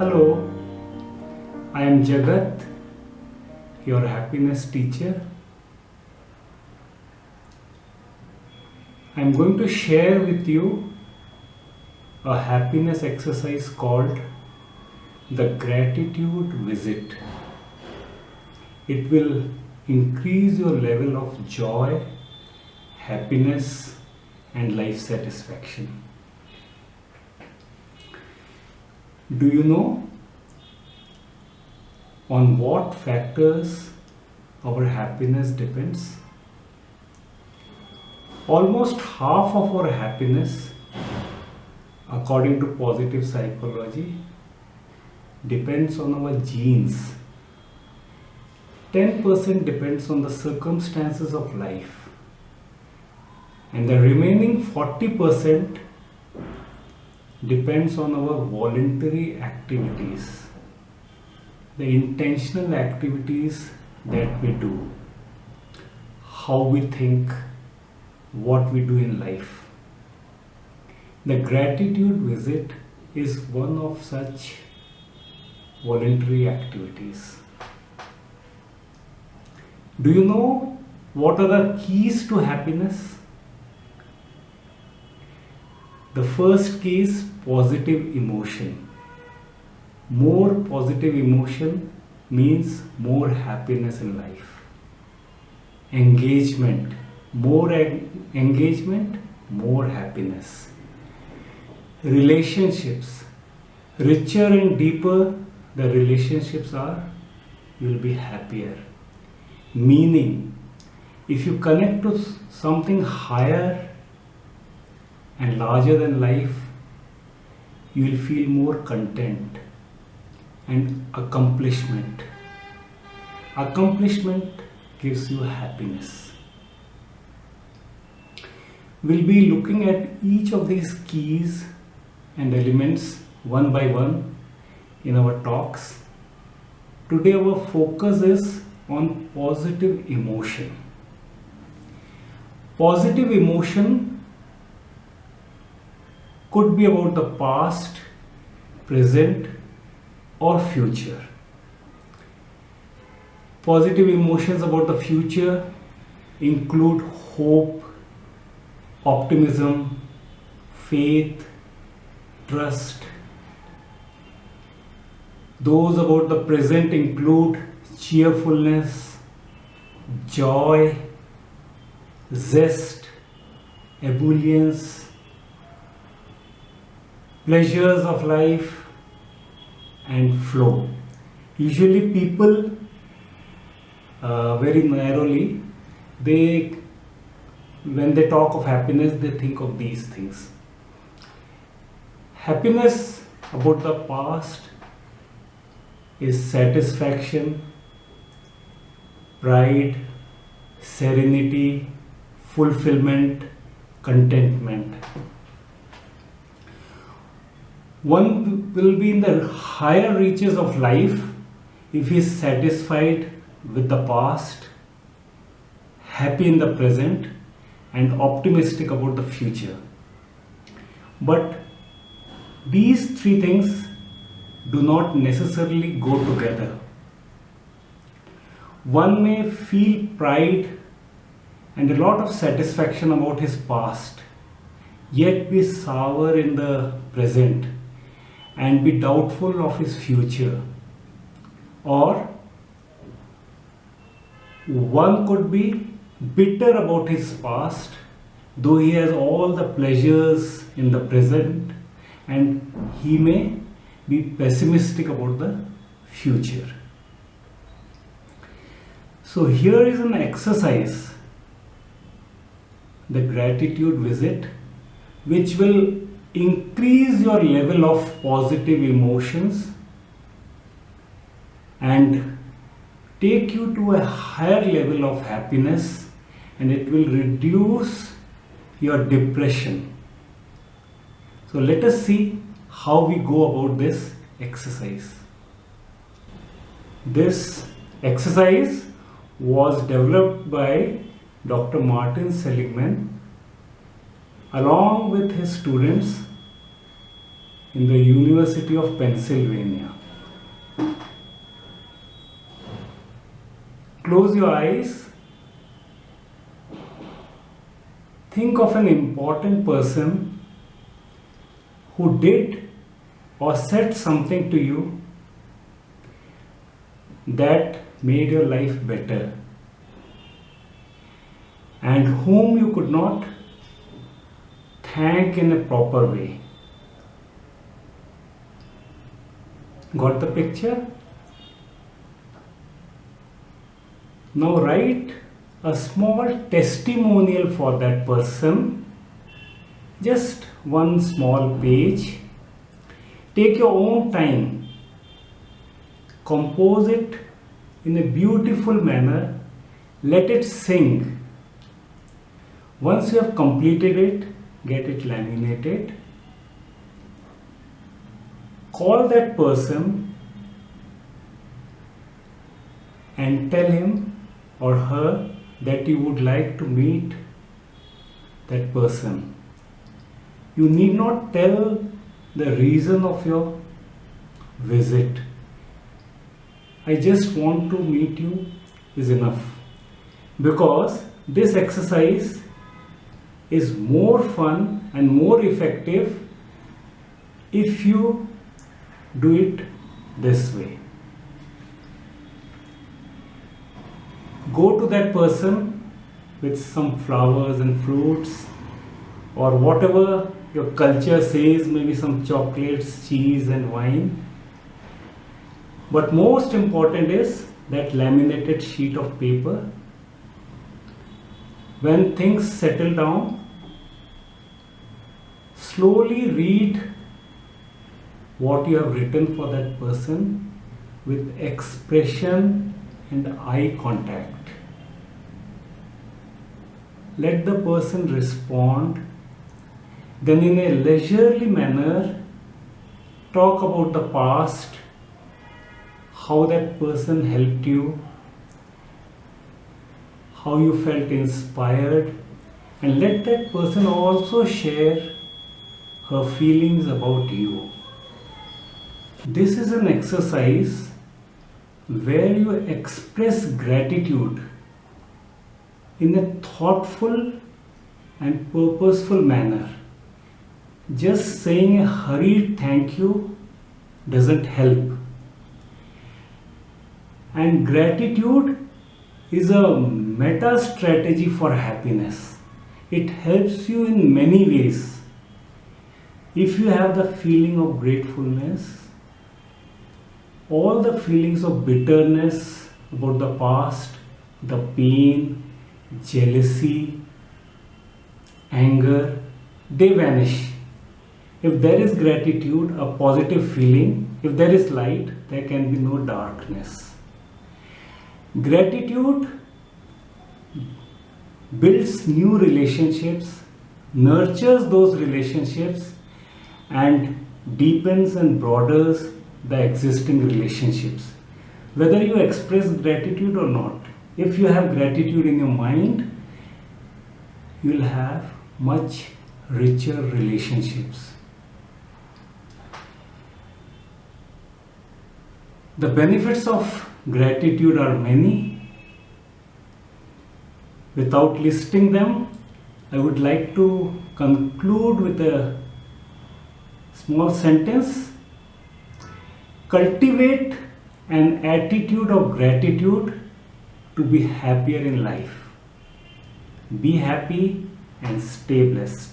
Hello, I am Jagat, your happiness teacher. I am going to share with you a happiness exercise called the gratitude visit. It will increase your level of joy, happiness, and life satisfaction. Do you know on what factors our happiness depends? Almost half of our happiness, according to positive psychology, depends on our genes. 10% depends on the circumstances of life. And the remaining 40% depends on our voluntary activities, the intentional activities that we do, how we think, what we do in life. The gratitude visit is one of such voluntary activities. Do you know what are the keys to happiness? The first key is positive emotion. More positive emotion means more happiness in life. Engagement. More engagement, more happiness. Relationships. Richer and deeper the relationships are, you will be happier. Meaning, if you connect to something higher and larger than life, you will feel more content and accomplishment. Accomplishment gives you happiness. We'll be looking at each of these keys and elements one by one in our talks. Today our focus is on positive emotion. Positive emotion could be about the past, present, or future. Positive emotions about the future include hope, optimism, faith, trust. Those about the present include cheerfulness, joy, zest, ebullience, pleasures of life and flow. Usually people uh, very narrowly they when they talk of happiness they think of these things. Happiness about the past is satisfaction, pride, serenity, fulfillment, contentment one will be in the higher reaches of life if he is satisfied with the past, happy in the present, and optimistic about the future. But these three things do not necessarily go together. One may feel pride and a lot of satisfaction about his past, yet be sour in the present and be doubtful of his future. Or one could be bitter about his past, though he has all the pleasures in the present, and he may be pessimistic about the future. So, here is an exercise the gratitude visit, which will increase your level of positive emotions and take you to a higher level of happiness and it will reduce your depression. So let us see how we go about this exercise. This exercise was developed by Dr. Martin Seligman along with his students in the University of Pennsylvania. Close your eyes. Think of an important person who did or said something to you that made your life better and whom you could not thank in a proper way. Got the picture? Now write a small testimonial for that person. Just one small page. Take your own time. Compose it in a beautiful manner. Let it sing. Once you have completed it, get it laminated. Call that person and tell him or her that you would like to meet that person. You need not tell the reason of your visit. I just want to meet you is enough because this exercise is more fun and more effective if you do it this way. go to that person with some flowers and fruits or whatever your culture says, maybe some chocolates, cheese and wine. But most important is that laminated sheet of paper. When things settle down, slowly read what you have written for that person with expression and eye contact. Let the person respond then in a leisurely manner talk about the past how that person helped you how you felt inspired and let that person also share her feelings about you this is an exercise where you express gratitude in a thoughtful and purposeful manner. Just saying a hurried thank you doesn't help. And gratitude is a meta strategy for happiness. It helps you in many ways. If you have the feeling of gratefulness, all the feelings of bitterness about the past, the pain, jealousy, anger, they vanish. If there is gratitude, a positive feeling, if there is light, there can be no darkness. Gratitude builds new relationships, nurtures those relationships, and deepens and broadens the existing relationships. Whether you express gratitude or not, if you have gratitude in your mind you'll have much richer relationships the benefits of gratitude are many without listing them i would like to conclude with a small sentence cultivate an attitude of gratitude to be happier in life. Be happy and stay blessed.